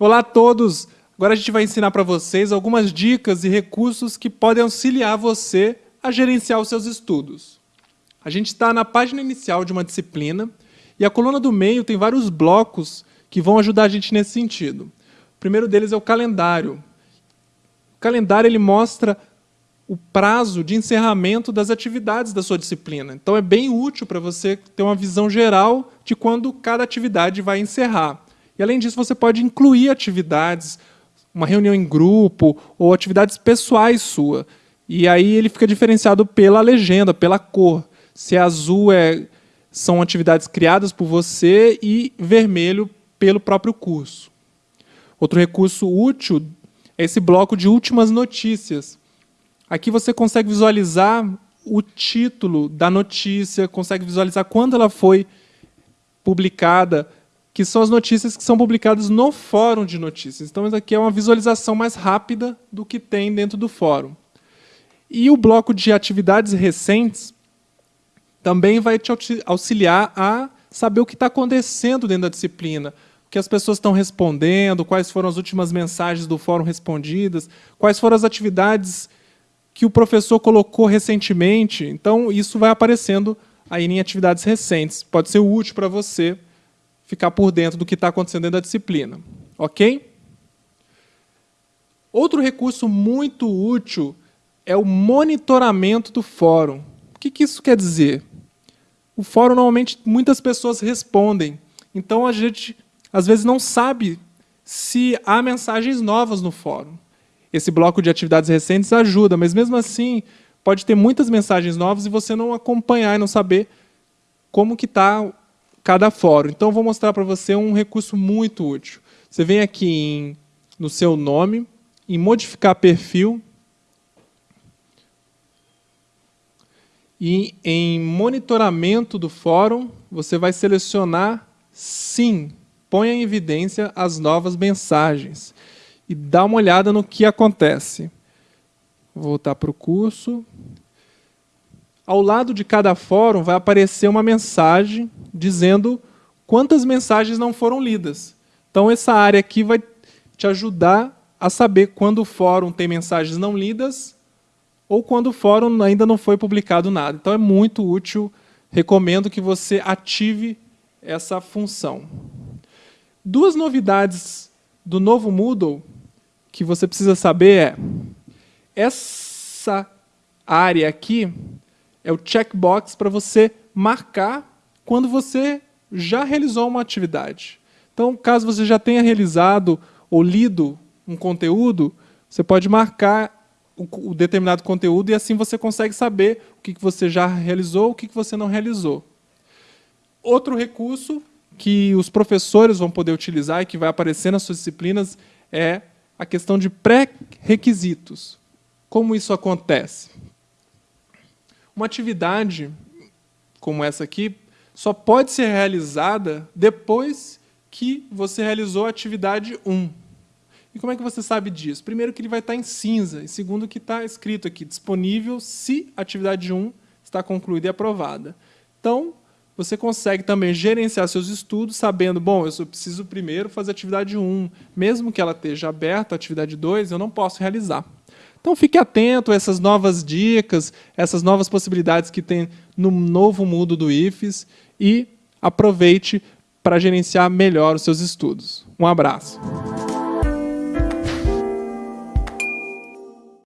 Olá a todos! Agora a gente vai ensinar para vocês algumas dicas e recursos que podem auxiliar você a gerenciar os seus estudos. A gente está na página inicial de uma disciplina e a coluna do meio tem vários blocos que vão ajudar a gente nesse sentido. O primeiro deles é o calendário. O calendário ele mostra o prazo de encerramento das atividades da sua disciplina. Então é bem útil para você ter uma visão geral de quando cada atividade vai encerrar. E além disso, você pode incluir atividades, uma reunião em grupo ou atividades pessoais sua. E aí ele fica diferenciado pela legenda, pela cor. Se é azul é, são atividades criadas por você e vermelho pelo próprio curso. Outro recurso útil é esse bloco de últimas notícias. Aqui você consegue visualizar o título da notícia, consegue visualizar quando ela foi publicada, que são as notícias que são publicadas no fórum de notícias. Então, isso aqui é uma visualização mais rápida do que tem dentro do fórum. E o bloco de atividades recentes também vai te auxiliar a saber o que está acontecendo dentro da disciplina, o que as pessoas estão respondendo, quais foram as últimas mensagens do fórum respondidas, quais foram as atividades que o professor colocou recentemente. Então, isso vai aparecendo aí em atividades recentes. Pode ser útil para você ficar por dentro do que está acontecendo dentro da disciplina. Ok? Outro recurso muito útil é o monitoramento do fórum. O que, isso quer dizer? O fórum, normalmente, muitas pessoas respondem. Então, a gente, às vezes, não sabe se há mensagens novas no fórum. Esse bloco de atividades recentes ajuda, mas, mesmo assim, pode ter muitas mensagens novas e você não acompanhar e não saber como que está cada fórum. Então, vou mostrar para você um recurso muito útil. Você vem aqui em, no seu nome, em modificar perfil, e em monitoramento do fórum, você vai selecionar sim, ponha em evidência as novas mensagens e dá uma olhada no que acontece. Vou voltar para o curso. Ao lado de cada fórum vai aparecer uma mensagem dizendo quantas mensagens não foram lidas. Então, essa área aqui vai te ajudar a saber quando o fórum tem mensagens não lidas ou quando o fórum ainda não foi publicado nada. Então, é muito útil. Recomendo que você ative essa função. Duas novidades do novo Moodle que você precisa saber é essa área aqui é o checkbox para você marcar quando você já realizou uma atividade. Então, caso você já tenha realizado ou lido um conteúdo, você pode marcar o, determinado conteúdo e assim você consegue saber o que, você já realizou, o que, que você não realizou. Outro recurso que os professores vão poder utilizar e que vai aparecer nas suas disciplinas é a questão de pré-requisitos. Como isso acontece? Uma atividade como essa aqui só pode ser realizada depois que você realizou a atividade 1. E como é que você sabe disso? Primeiro que ele vai estar em cinza, e segundo que está escrito aqui, disponível se a atividade 1 está concluída e aprovada. Então, você consegue também gerenciar seus estudos sabendo, bom, eu preciso primeiro fazer a atividade 1, mesmo que ela esteja aberta, a atividade 2, eu não posso realizar. Então fique atento a essas novas dicas, essas novas possibilidades que tem no novo mundo do IFES e aproveite para gerenciar melhor os seus estudos. Um abraço.